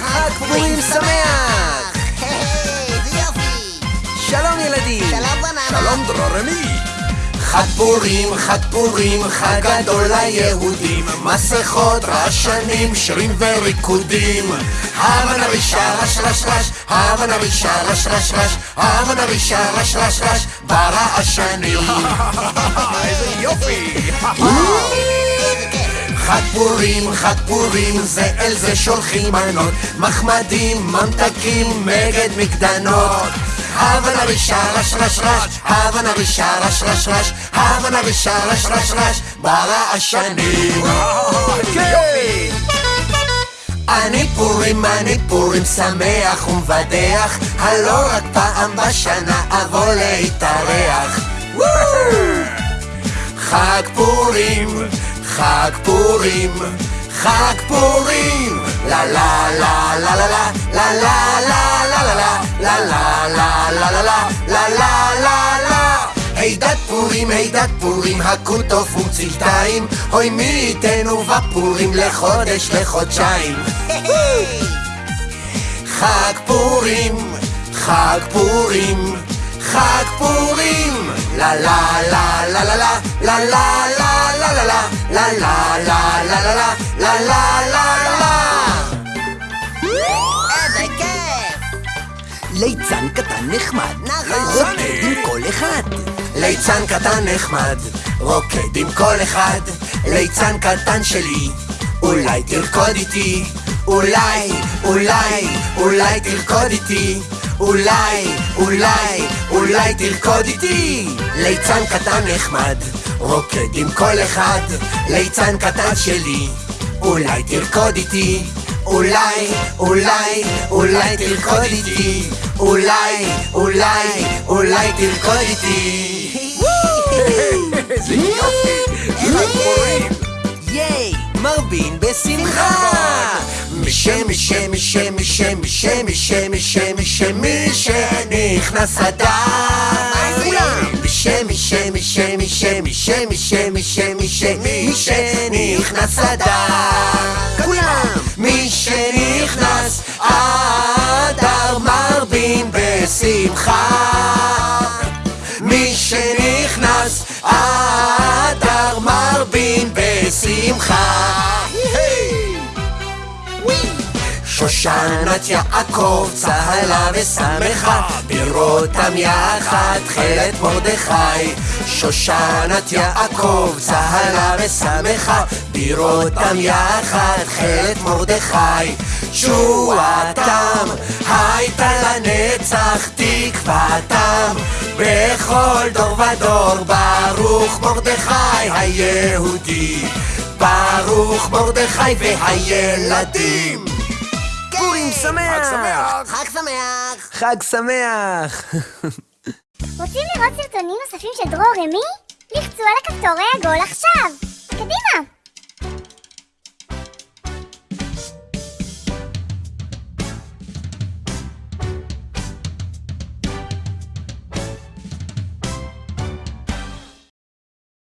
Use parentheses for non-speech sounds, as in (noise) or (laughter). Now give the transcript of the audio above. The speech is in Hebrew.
חג פורים שמח! היי, איזה יופי! שלום ילדים! שלום בננה! שלום דרורמי! חג פורים, חג פורים, חג גדול ליהודים. מסכות, רעשנים, שירים וריקודים. הבה נרישה רש רש רש, הבה נרישה רש רש רש, הבה נרישה רש רש רש, ברעשנים. (laughs) איזה יופי! חג פורים, חג פורים, זה אל זה שולחים מנות, מחמדים, ממתקים, מגד מקדנות. הבה נרישה רש רש רש, הבה נרישה רש הבה נרישה רש רש רש, ברעשנים. יופי! אני פורים, אני פורים, שמח ומבדח, הלא רק פעם בשנה אבוא להתארח. חג פורים, חג פורים, חג פורים, לה לה לה לה לה לה לה לה לה לה לה לה לה לה לה הידת פורים, הידת פורים, הכו טוב ומצלתיים, אוי מי ייתנו בפורים לחודש, לחודשיים. חג פורים, חג פורים, חג פורים, לה לה לה לה לה לה לה לה לה לה לה לה לה לה לה לה לה לה לה ליצן קטן נחמד, נכון. רוקד עם כל אחד. ליצן קטן נחמד, רוקד עם כל אחד. ליצן קטן שלי, אולי תרקוד איתי. אולי, אולי, אולי תרקוד איתי. אולי, אולי, אולי תרקוד איתי. ליצן קטן נחמד, רוקד עם כל אחד. ליצן קטן שלי, אולי תרקוד איתי. אולי, אולי, אולי תרקוד איתי. אולי, אולי, אולי תרקוד איתי. איזה יופי! ייי, מרבין בשמחה! משם, משם, משם, משם, משם, משם, משם, משם, מי שנכנס אדם. משם, משם, משם, משם, משם, משם, משם, משם, מי שנכנס אדם. אדר מרבין בשמחה. שושנת יעקב צהלה ושמחה בראותם יחד תכלת מרדכי שושנת יעקב צהלה ושמחה בראותם יחד תכלת מרדכי תשועתם הייתה לנצח תקוותם בכל דור ודור ברוך מרדכי היהודי ברוך מרדכי והילדים פורים שמח! חג שמח! חג שמח! חג שמח! רוצים לראות סרטונים נוספים של דרור רמי? לחצו על הכפתור העגול עכשיו!